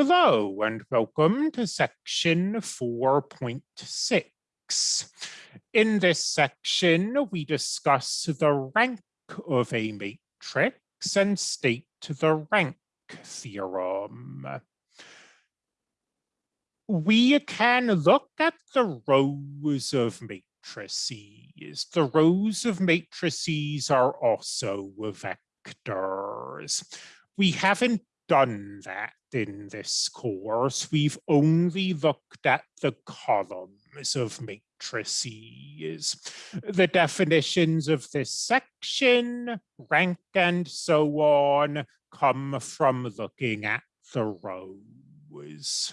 Hello and welcome to section 4.6. In this section, we discuss the rank of a matrix and state the rank theorem. We can look at the rows of matrices. The rows of matrices are also vectors. We haven't done that in this course. We've only looked at the columns of matrices. The definitions of this section, rank and so on, come from looking at the rows.